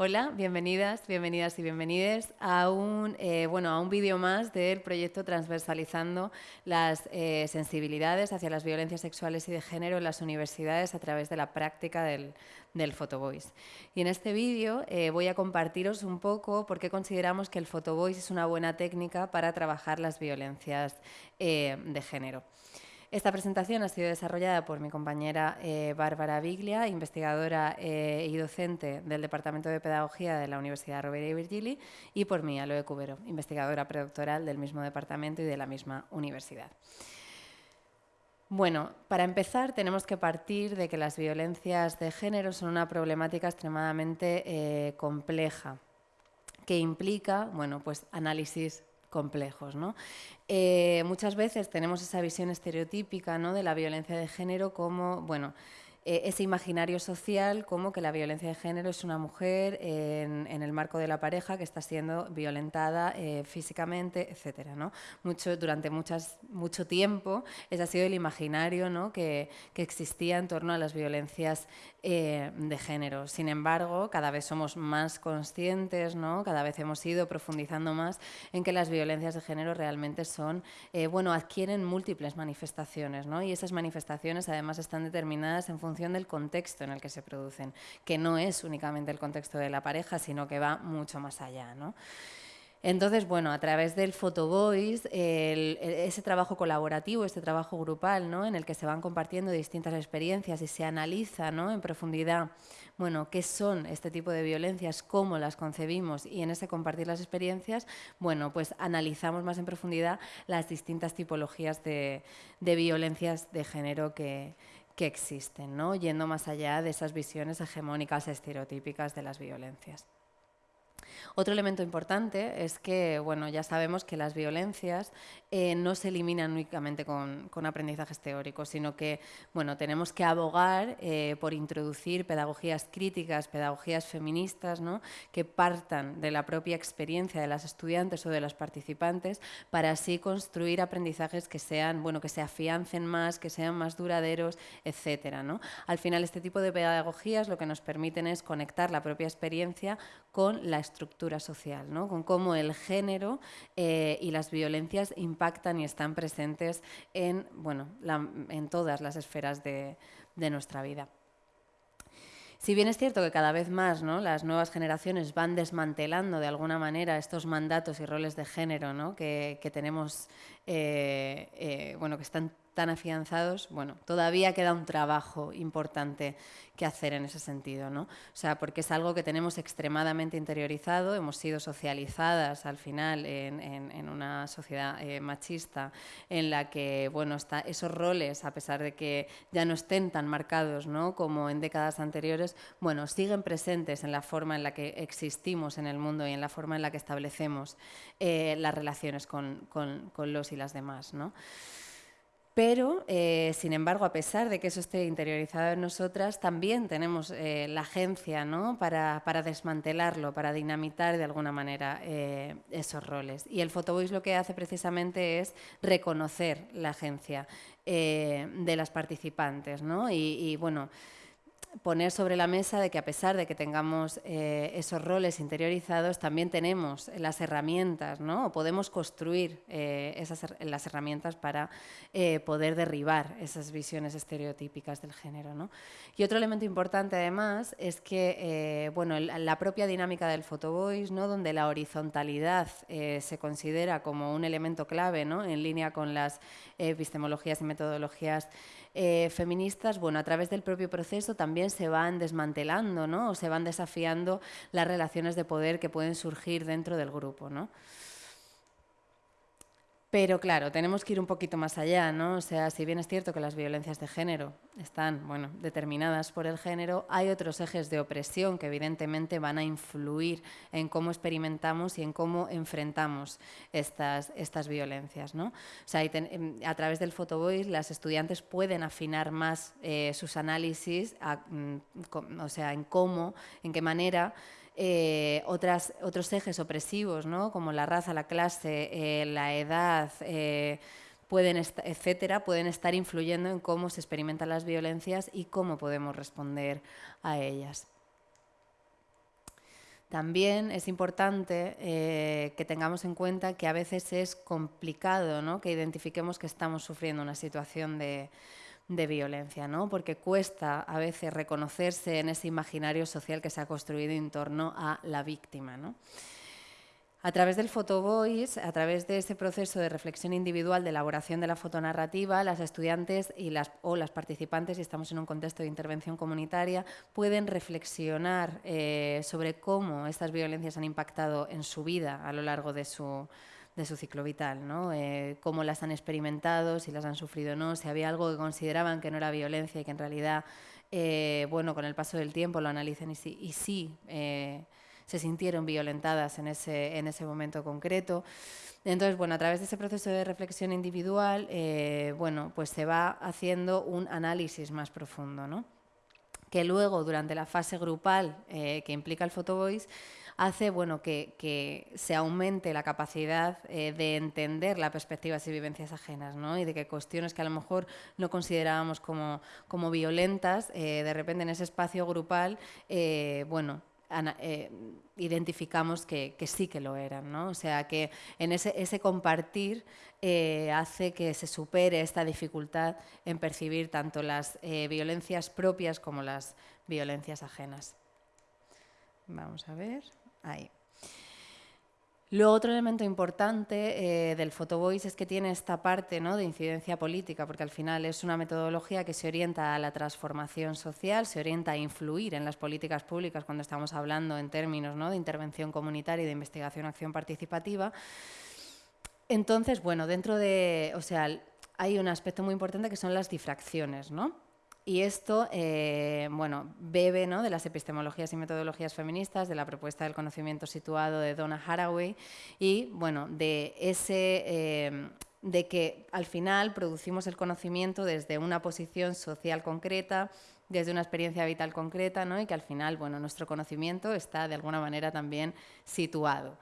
Hola, bienvenidas, bienvenidas y bienvenides a un, eh, bueno, un vídeo más del proyecto Transversalizando las eh, sensibilidades hacia las violencias sexuales y de género en las universidades a través de la práctica del, del Photovoice. Y en este vídeo eh, voy a compartiros un poco por qué consideramos que el Photovoice es una buena técnica para trabajar las violencias de género. Esta presentación ha sido desarrollada por mi compañera eh, Bárbara Biglia, investigadora eh, y docente del Departamento de Pedagogía de la Universidad Rovira y Virgili, y por mí, Aloe Cubero, investigadora predoctoral del mismo departamento y de la misma universidad. Bueno, para empezar tenemos que partir de que las violencias de género son una problemática extremadamente eh, compleja que implica bueno, pues, análisis complejos. ¿no? Eh, muchas veces tenemos esa visión estereotípica ¿no? de la violencia de género como, bueno, eh, ese imaginario social como que la violencia de género es una mujer en, el marco de la pareja que está siendo violentada eh, físicamente, etcétera, ¿no? Mucho, durante muchas, mucho tiempo ese ha sido el imaginario ¿no? que, que, existía en torno a las violencias eh, de género. Sin embargo, cada vez somos más conscientes, ¿no? cada vez hemos ido profundizando más en que las violencias de género realmente son, bueno, adquieren múltiples manifestaciones ¿no? y esas manifestaciones además están determinadas en función del contexto en el que se producen, que no es únicamente el contexto de la pareja, sino que va mucho más allá. ¿no? Entonces, bueno, a través del Photovoice, ese trabajo colaborativo, este trabajo grupal, ¿no? en el que se van compartiendo distintas experiencias y se analiza ¿no? en profundidad, bueno, qué son este tipo de violencias, cómo las concebimos y en ese compartir las experiencias, bueno, pues analizamos más en profundidad las distintas tipologías de, de violencias de género que, que existen, ¿no? yendo más allá de esas visiones hegemónicas estereotípicas de las violencias. Otro elemento importante es que, bueno, ya sabemos que las violencias eh, no se eliminan únicamente con, aprendizajes teóricos, sino que, bueno, tenemos que abogar eh, por introducir pedagogías críticas, pedagogías feministas, ¿no? que partan de la propia experiencia de las estudiantes o de los participantes para así construir aprendizajes que sean, bueno, que se afiancen más, que sean más duraderos, etcétera, ¿no? Al final, este tipo de pedagogías lo que nos permiten es conectar la propia experiencia con la estructura social, ¿no? con cómo el género eh, y las violencias impactan y están presentes en, bueno, en todas las esferas de, nuestra vida. Si bien es cierto que cada vez más ¿no? las nuevas generaciones van desmantelando de alguna manera estos mandatos y roles de género que, tenemos, eh, eh, bueno, que están tan afianzados, bueno, todavía queda un trabajo importante que hacer en ese sentido, ¿no? O sea, porque es algo que tenemos extremadamente interiorizado, hemos sido socializadas al final en, una sociedad eh, machista en la que, bueno, está, esos roles, a pesar de que ya no estén tan marcados, ¿no? Como en décadas anteriores, bueno, siguen presentes en la forma en la que existimos en el mundo y en la forma en la que establecemos eh, las relaciones con, con, con los y las demás, ¿no? Pero, eh, sin embargo, a pesar de que eso esté interiorizado en nosotras, también tenemos eh, la agencia para, desmantelarlo, para dinamitar de alguna manera eh, esos roles. Y el Photovoice lo que hace precisamente es reconocer la agencia de las participantes. ¿no? y bueno, poner sobre la mesa de que a pesar de que tengamos eh, esos roles interiorizados, también tenemos las herramientas, ¿no? O podemos construir eh, esas, las herramientas para eh, poder derribar esas visiones estereotípicas del género, ¿no? Y otro elemento importante además es que, bueno, la propia dinámica del photovoice, ¿no? Donde la horizontalidad se considera como un elemento clave, ¿no? En línea con las epistemologías y metodologías feministas, bueno, a través del propio proceso también se van desmantelando ¿no? o se van desafiando las relaciones de poder que pueden surgir dentro del grupo. ¿no? Pero claro, tenemos que ir un poquito más allá, ¿no? O sea, si bien es cierto que las violencias de género están, bueno, determinadas por el género, hay otros ejes de opresión que evidentemente van a influir en cómo experimentamos y en cómo enfrentamos estas, estas violencias, ¿no? O sea, em, a través del photovoice las estudiantes pueden afinar más eh, sus análisis, mm, o sea, en cómo, en qué manera eh, otras, otros ejes opresivos, ¿no? como la raza, la clase, eh, la edad, eh, pueden etcétera, pueden estar influyendo en cómo se experimentan las violencias y cómo podemos responder a ellas. También es importante eh, que tengamos en cuenta que a veces es complicado ¿no? que identifiquemos que estamos sufriendo una situación de, de violencia, ¿no? porque cuesta a veces reconocerse en ese imaginario social que se ha construido en torno a la víctima. ¿no? A través del photovoice, a través de ese proceso de reflexión individual de elaboración de la fotonarrativa, las estudiantes y las, o las participantes, si estamos en un contexto de intervención comunitaria, pueden reflexionar eh, sobre cómo estas violencias han impactado en su vida a lo largo de su, de su ciclo vital, ¿no? Eh, cómo las han experimentado, si las han sufrido o no, si había algo que consideraban que no era violencia y que en realidad, eh, bueno, con el paso del tiempo lo analicen y sí, sí se sintieron violentadas en ese, en ese momento concreto. Entonces, bueno, a través de ese proceso de reflexión individual, eh, bueno, pues se va haciendo un análisis más profundo, ¿no? que luego durante la fase grupal eh, que implica el photovoice hace bueno, que, que se aumente la capacidad eh, de entender las perspectivas y vivencias ajenas ¿no? y de que cuestiones que a lo mejor no considerábamos como, como violentas, de repente en ese espacio grupal, bueno, eh, identificamos que, sí que lo eran. ¿no? O sea, que en ese, compartir eh, hace que se supere esta dificultad en percibir tanto las eh, violencias propias como las violencias ajenas. Vamos a ver. Ahí. Luego, otro elemento importante eh, del photovoice es que tiene esta parte ¿no? de incidencia política, porque al final es una metodología que se orienta a la transformación social, se orienta a influir en las políticas públicas cuando estamos hablando en términos ¿no? de intervención comunitaria y de investigación-acción participativa. Entonces, bueno, dentro de, o sea, hay un aspecto muy importante que son las difracciones, ¿no? Y esto, eh, bueno, bebe ¿no? de las epistemologías y metodologías feministas, de la propuesta del conocimiento situado de Donna Haraway y, bueno, de ese... Eh, de que al final producimos el conocimiento desde una posición social concreta, desde una experiencia vital concreta, ¿no? y que al final, bueno, nuestro conocimiento está de alguna manera también situado.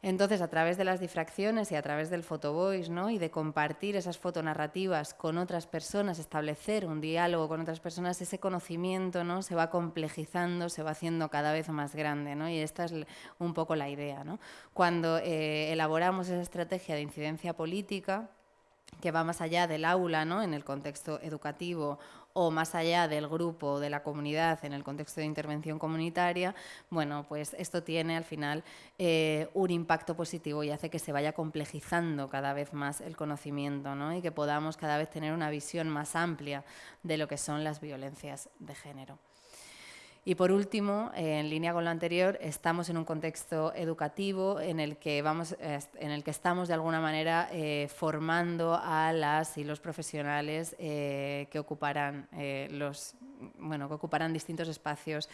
Entonces, a través de las difracciones y a través del photovoice ¿no? y de compartir esas fotonarrativas con otras personas, establecer un diálogo con otras personas, ese conocimiento ¿no? se va complejizando, se va haciendo cada vez más grande. ¿no? Y esta es un poco la idea. ¿no? Cuando eh, elaboramos esa estrategia de incidencia política, que va más allá del aula, ¿no? en el contexto educativo o más allá del grupo, de la comunidad, en el contexto de intervención comunitaria, bueno, pues esto tiene al final eh, un impacto positivo y hace que se vaya complejizando cada vez más el conocimiento ¿no? y que podamos cada vez tener una visión más amplia de lo que son las violencias de género. Y por último, en línea con lo anterior, estamos en un contexto educativo en el que, vamos, en el que estamos de alguna manera eh, formando a las y los profesionales eh, que, ocuparán, eh, los, bueno, que ocuparán distintos espacios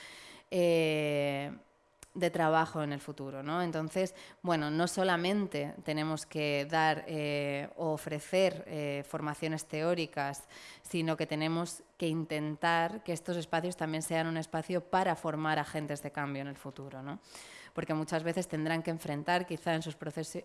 de trabajo en el futuro. ¿no? Entonces, bueno, no solamente tenemos que dar eh, o ofrecer eh, formaciones teóricas, sino que tenemos intentar que estos espacios también sean un espacio para formar agentes de cambio en el futuro. ¿no? porque muchas veces tendrán que enfrentar quizá en sus,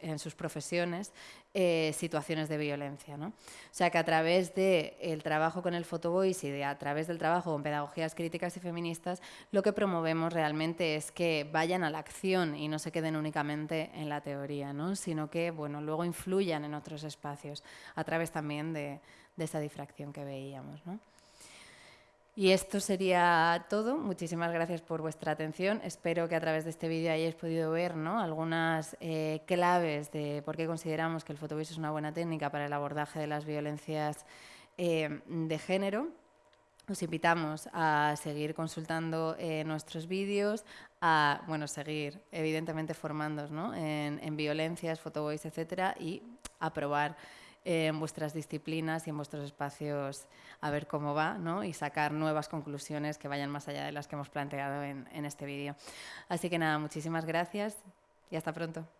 en sus profesiones eh, situaciones de violencia. ¿no? O sea que a través del trabajo con el photovoice y a través del trabajo con pedagogías críticas y feministas, lo que promovemos realmente es que vayan a la acción y no se queden únicamente en la teoría, ¿no? sino que bueno, luego influyan en otros espacios a través también de, de esa difracción que veíamos. ¿no? Y esto sería todo. Muchísimas gracias por vuestra atención. Espero que a través de este vídeo hayáis podido ver ¿no? algunas eh, claves de por qué consideramos que el fotovis es una buena técnica para el abordaje de las violencias eh, de género. Os invitamos a seguir consultando eh, nuestros vídeos, a bueno, seguir evidentemente formándonos ¿no? en, en, violencias, fotovoice, etcétera, y a probar en vuestras disciplinas y en vuestros espacios a ver cómo va ¿no? y sacar nuevas conclusiones que vayan más allá de las que hemos planteado en, en este vídeo. Así que nada, muchísimas gracias y hasta pronto.